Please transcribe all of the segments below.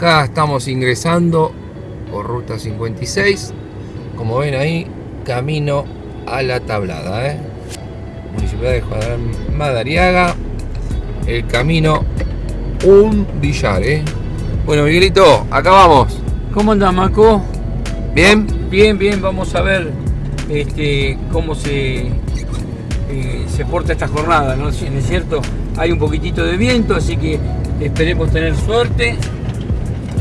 acá estamos ingresando por ruta 56. Como ven ahí, camino a la tablada. ¿eh? Municipalidad de Juan Madariaga. El camino un billar. ¿eh? Bueno, Miguelito, acá vamos. ¿Cómo anda, Maco? ¿Bien? Bien, bien, vamos a ver este, cómo se, eh, se porta esta jornada, ¿no? Si es cierto, hay un poquitito de viento, así que esperemos tener suerte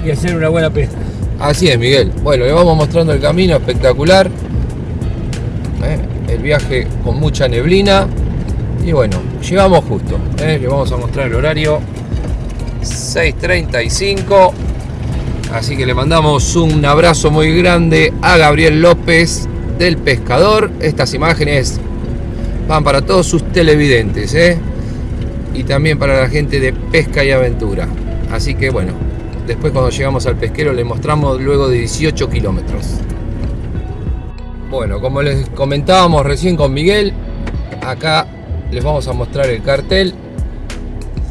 y hacer una buena pesca. Así es, Miguel. Bueno, le vamos mostrando el camino espectacular. ¿eh? El viaje con mucha neblina. Y bueno, llegamos justo. ¿eh? Le vamos a mostrar el horario. 6.35. Así que le mandamos un abrazo muy grande a Gabriel López del Pescador. Estas imágenes van para todos sus televidentes. ¿eh? Y también para la gente de Pesca y Aventura. Así que bueno, Después cuando llegamos al pesquero le mostramos luego de 18 kilómetros. Bueno, como les comentábamos recién con Miguel, acá les vamos a mostrar el cartel.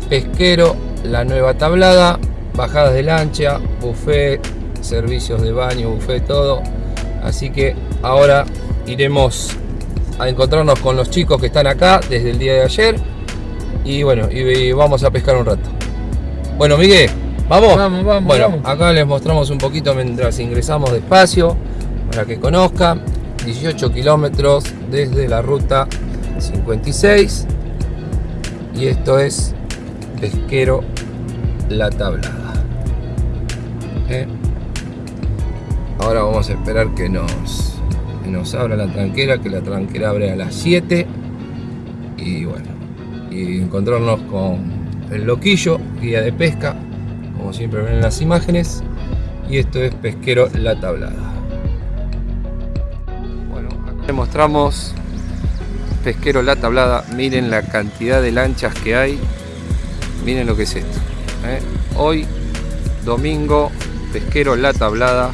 Pesquero, la nueva tablada, bajadas de lancha, buffet, servicios de baño, buffet, todo. Así que ahora iremos a encontrarnos con los chicos que están acá desde el día de ayer. Y bueno, y vamos a pescar un rato. Bueno, Miguel, ¿Vamos? Vamos, vamos. Bueno, acá les mostramos un poquito mientras ingresamos despacio para que conozcan. 18 kilómetros desde la ruta 56 y esto es Pesquero La Tablada. ¿Eh? Ahora vamos a esperar que nos, que nos abra la tranquera, que la tranquera abre a las 7 y bueno, y encontrarnos con el loquillo, guía de pesca, como siempre ven en las imágenes. Y esto es pesquero la tablada. Bueno les mostramos pesquero la tablada. Miren la cantidad de lanchas que hay. Miren lo que es esto ¿eh? hoy domingo pesquero la tablada.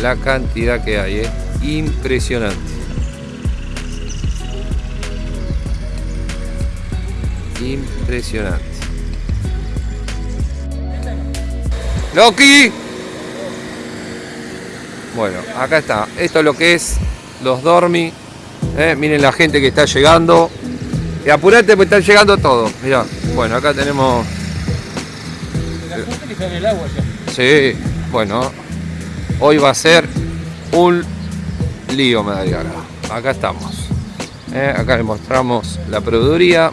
La cantidad que hay ¿eh? impresionante. Impresionante Loki. Bueno, acá está. Esto es lo que es los dormi. Eh, miren la gente que está llegando. Y apurate porque están llegando todos. Mirá. Bueno, acá tenemos. La gente que está en el agua ya. Sí, bueno. Hoy va a ser un lío, me daría Acá estamos. Eh, acá les mostramos la proveeduría.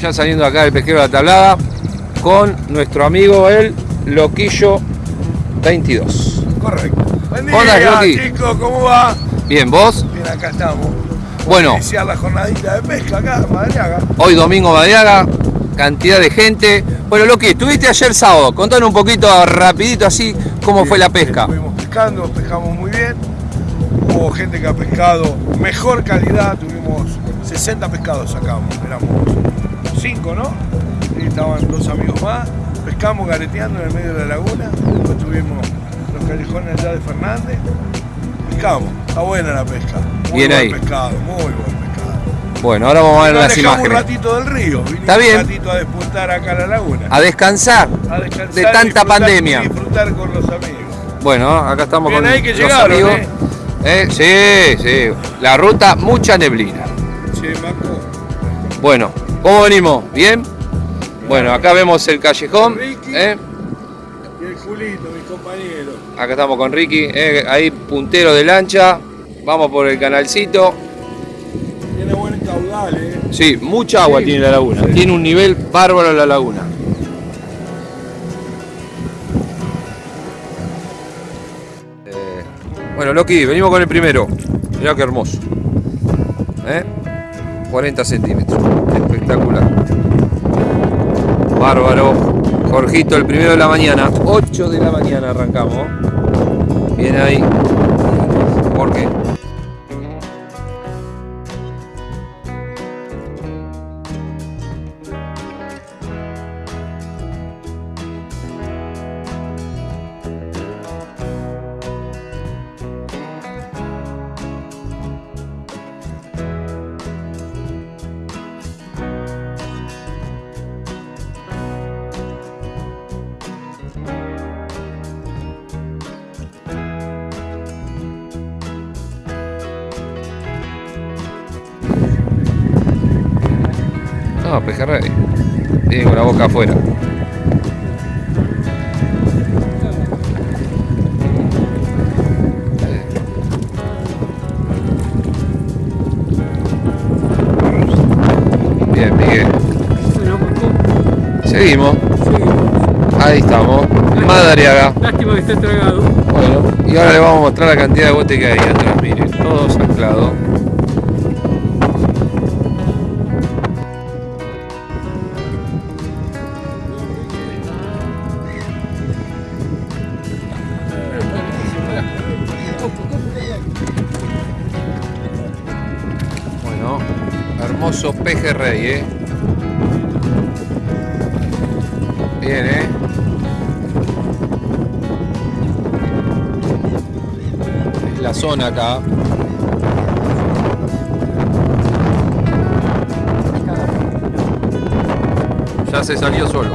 Ya saliendo acá del pesquero de la tablada con nuestro amigo el Loquillo 22. Correcto. Buen día, chicos, ¿cómo va? Bien, ¿vos? Bien, acá estamos. Bueno. Iniciar la jornadita de pesca acá en. Hoy domingo Madariaga, cantidad de gente. Bueno, Loqui, estuviste ayer sábado, contanos un poquito rapidito así cómo fue la pesca. Estuvimos pescando, pescamos muy bien. Hubo gente que ha pescado mejor calidad, tuvimos 60 pescados sacamos, éramos 5, ¿no? Y estaban dos amigos más, pescamos gareteando en el medio de la laguna, después tuvimos los callejones allá de Fernández, pescamos, está buena la pesca, muy bien buen ahí. pescado, muy buen pescado. Bueno, ahora vamos a ver Nos las imágenes. un ratito del río, Está bien. un ratito a despuntar acá a la laguna. A descansar A descansar de tanta pandemia. y disfrutar con los amigos. Bueno, acá estamos Bien con ahí que los llegaron, amigos. Eh, Sí, sí. La ruta, mucha neblina. Che, Marco. Bueno, ¿cómo venimos? ¿Bien? Bueno, acá vemos el callejón. Ricky. ¿eh? Y el Julito, mi compañero. Acá estamos con Ricky, ¿eh? ahí puntero de lancha. Vamos por el canalcito. Tiene buen caudal, eh. Sí, mucha agua Sí. tiene la laguna. Sí. Tiene un nivel bárbaro la laguna. Eh, bueno, Loki, venimos con el primero. Mirá qué hermoso. ¿Eh? 40 centímetros. Espectacular. Bárbaro. Jorgito, el primero de la mañana. 8 de la mañana arrancamos. Bien ahí. ¿Por qué? Pejerrey. Tiene con la boca afuera. Bien, Miguel. Seguimos. Ahí estamos. Madariaga. Lástima que esté tragado. Bueno, y ahora le vamos a mostrar la cantidad de botes que hay atrás. Miren, todos anclados. Pejerrey, ¿eh? Bien, ¿eh? Es la zona acá. Ya se salió solo.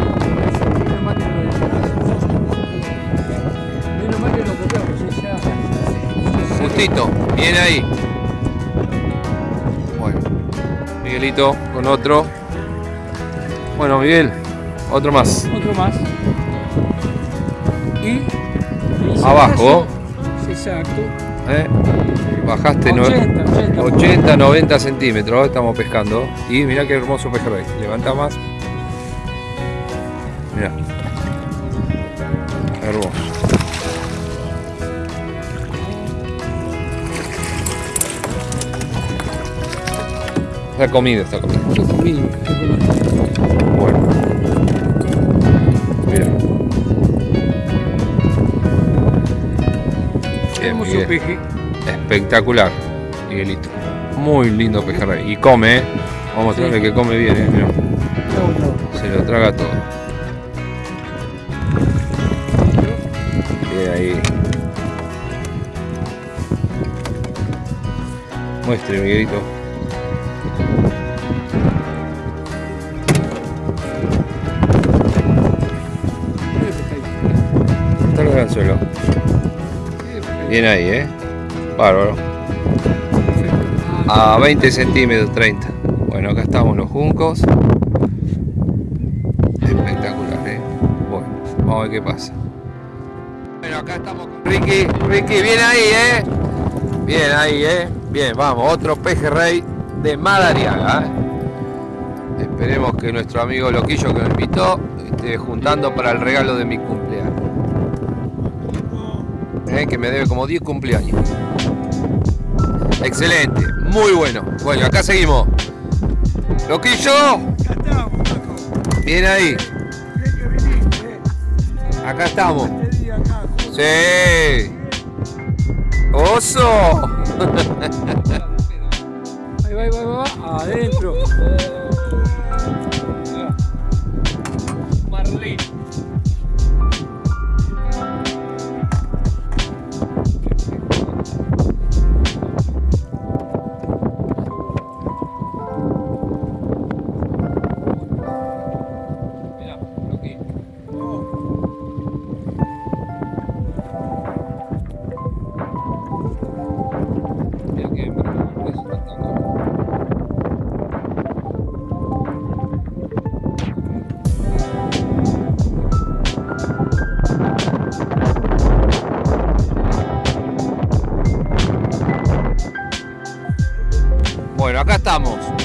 Ya. Justito, bien ahí. Miguelito con otro. Bueno, Miguel, otro más. Otro más. Y. Abajo. Exacto. ¿eh? Bajaste no- 80, 80. 80, 90 centímetros, estamos pescando. Y mirá qué hermoso pejerrey. Levanta más. Mirá. Hermoso. Está comida, está comida, qué comida. Bueno. Mira. Bien, Miguel. peje. Espectacular, Miguelito. Muy lindo pejerrey. Y come, ¿eh? Vamos a mostrarle Sí. que come bien, ¿eh? Bravo. Se lo traga todo. Bien ahí. Muestre, Miguelito. Bien ahí, ¿eh? Bárbaro. A 20 centímetros, 30. Bueno, acá estamos los juncos. Espectacular, ¿eh? Bueno, vamos a ver qué pasa. Bueno, acá estamos con Ricky. Ricky, bien ahí, ¿eh? Bien ahí, ¿eh? Bien, vamos, otro pejerrey de Madariaga, ¿eh? Esperemos que nuestro amigo Loquillo que me invitó esté juntando para el regalo de mi cumpleaños. ¿Eh? Que me debe como 10 cumpleaños. Excelente, muy bueno. Bueno, acá seguimos. Loquillo, bien ahí. Eh. Acá estamos. Este. Sí. Oso. Ahí va, ahí va, ahí va. Adentro.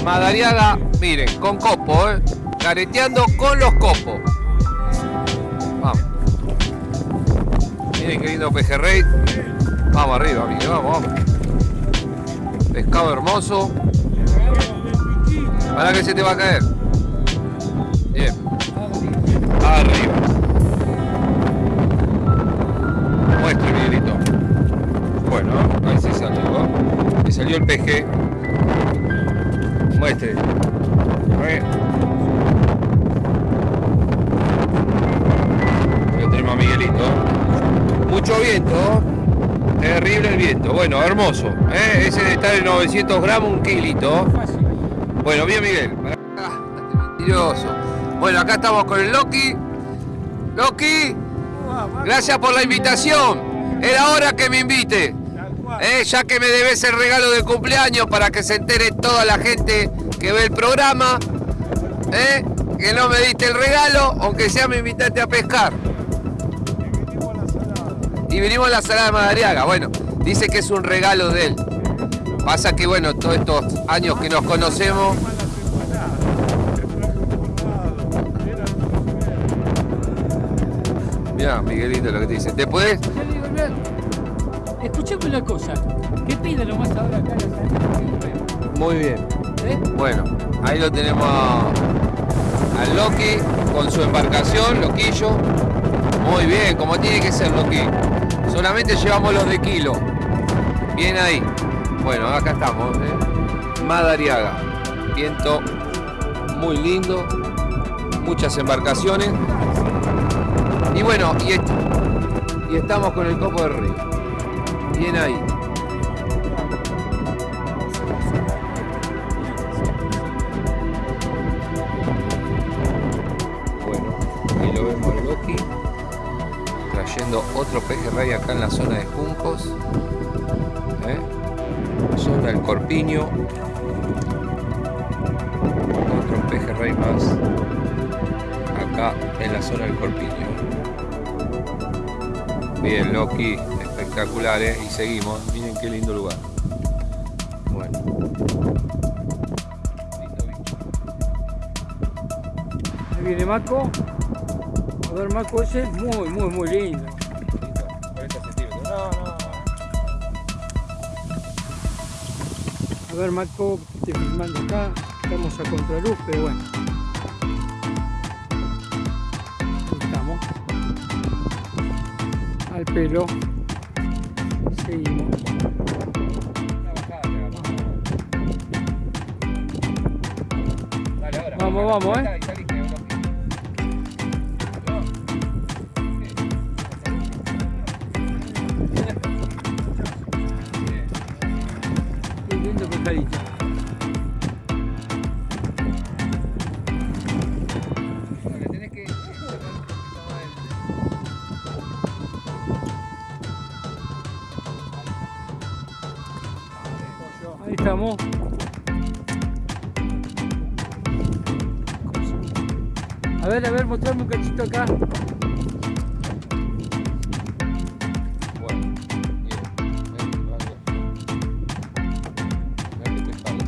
Madariaga, miren, con copo, ¿eh? Careteando con los copos. Vamos. Miren qué lindo pejerrey. Vamos arriba, miren, vamos, vamos. Pescado hermoso. Para que se te va a caer. Bien. Arriba. Muestre, Miguelito. Bueno, ahí sí salió. ¿no? Me salió el PG. Ahí. Lo tenemos a Miguelito. Mucho viento. Terrible el viento. Bueno, hermoso. ¿eh? Ese de estar en 900 gramos, un kilito. Bueno, bien Miguel. Ah, este mentiroso. Bueno, acá estamos con el Loki. Loki, gracias por la invitación. Era hora que me invite. Eh, ya que me debes el regalo de cumpleaños para que se entere toda la gente que ve el programa. Eh, que no me diste el regalo, aunque sea me invitaste a pescar. Y vinimos a la salada de Madariaga. Bueno, dice que es un regalo de él. Pasa que bueno, todos estos años que nos conocemos, mira Miguelito lo que te dice. ¿Te puedes? Escuchame una cosa. ¿Qué pide nomás ahora acá en la salida? Muy bien. ¿Eh? Bueno, ahí lo tenemos a- al Loki con su embarcación, Loquillo. Muy bien, como tiene que ser, Loki. Solamente llevamos los de kilo. Bien ahí. Bueno, acá estamos. ¿eh? Madariaga. Viento muy lindo. Muchas embarcaciones. Y bueno, y, est- y estamos con el copo del río. Bien ahí. Loki trayendo otro pejerrey acá en la zona de Juncos. ¿eh? Zona del Corpiño. Otro pejerrey más acá en la zona del Corpiño. Bien, Loki, espectacular, ¿eh? Y seguimos. Miren qué lindo lugar. Bueno. Ahí viene Marco. A ver, Marco ese, muy, muy, muy lindo. 40 centímetros. No, no, no. A ver, Marco, estoy filmando acá. Estamos a contraluz, pero bueno. Estamos. Al pelo. Seguimos. Vamos, vamos, ¿eh? Mostrame un cachito acá. Bueno, que pescado.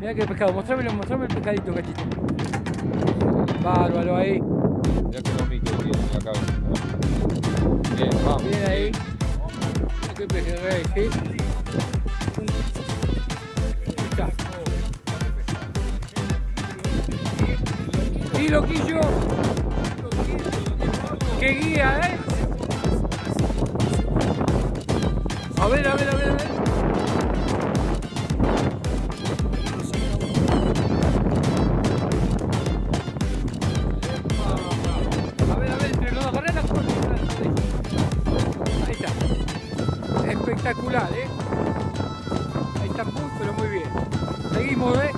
Mira que pescado, mostrame, mostrame el pescadito, cachito. Bárbaro ahí. Mirá que lomito tiene en la cabeza. Bien, vamos. Bien ahí. Mira qué pejerrey, ¿sí? Loquillo. ¡Qué guía, eh! A ver, a ver, a ver, a ver. A ver, a ver, entre los dos, foto. Ahí está. Espectacular, ¿eh? Ahí está muy, pero muy bien. Seguimos, ¿eh?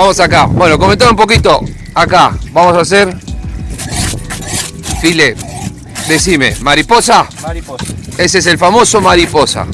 Vamos acá. Bueno, comentar un poquito. Acá, vamos a hacer. File. Decime, mariposa. Mariposa. Ese es el famoso mariposa.